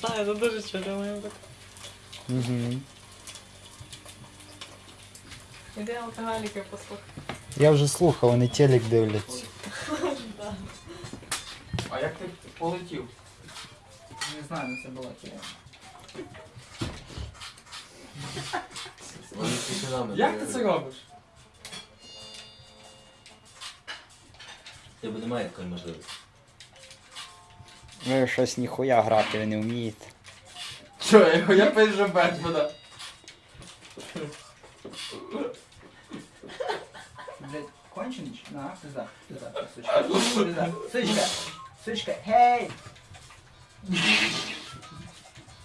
Так, це дуже чудо має бути. Угу. Іде алкоголіки послухати. Я вже слухав, вони телек дивляться. А як ти полетів? Не знаю, де це була тема. Як ти це робиш? Тебе немає такої можливості. Ви щось ніхуя грати ви не вмієте. Що, я, я пишу Бетмена. Блять, конченіч? На, пизда, пизда, сучка. Пизда. Сучка, сучка, гей!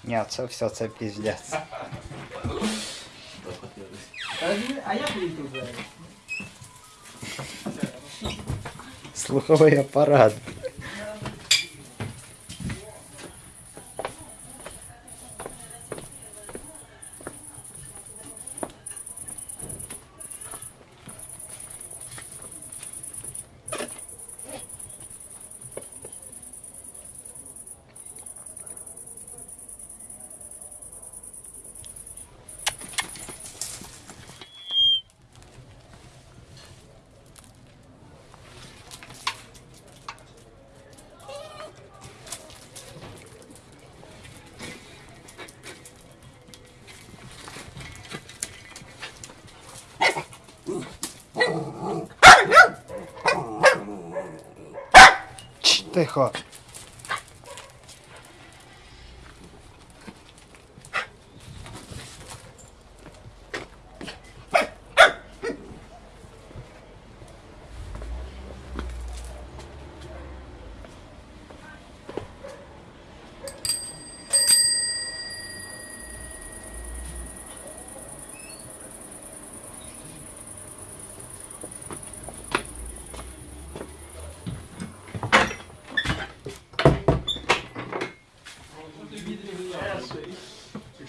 Ні, це все, це піздець. А як вийти двері? Слуховий апарат. 再喝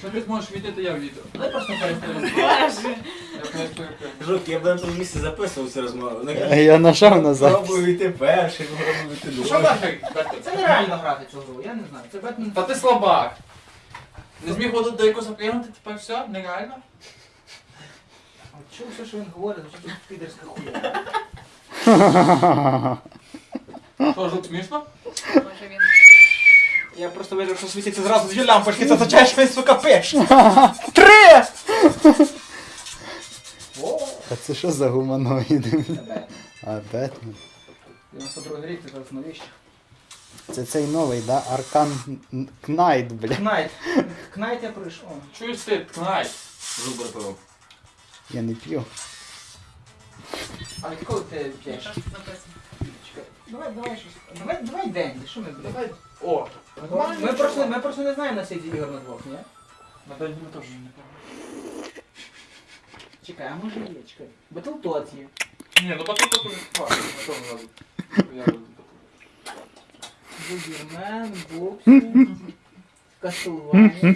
Якщо ти зможеш то я війду. Давай просто перестанемо. Боже. Я б на тому місці записував цю розмову. Ну, А Я нажав назад. Пробую йти перший, пробую йти Що другий. Бетмен? Бетмен? Це нереально грати цю гру, я не знаю. Це Бетмен. Та ти слабак. Не зміг воду далеко запрягнути, тепер все, нереально. Чув все, що він говорить, що тут підерська хуя. Що, жук смішно? Може він. Я просто вижу, що світиться зразу дві лампочки, це означає, що він, сука, пише. Три! О, А це що за гуманоїди? А, Бетмен. 92 рік, це зараз новіше. Це цей новий, да? Arkham Knight, бля. Knight. Knight я прийшов. Чуєш ти, ткнай. Жук пропив. Я не п'ю. А відколи ти п'єш? Написано? Чекай, Давай, давай щось. Давай, давай день, що ми, блядь? Давай. О, Ми просто, ми просто не знаємо на світі ігор на двох, ні? на день ми теж не пам'ятаю. Чекай, а може є, чекай. Батлтот є. Ні, ну потім потім. Ладно, на тому разу. Я роблю потім. Бубермен, Боксі, Кастлванія.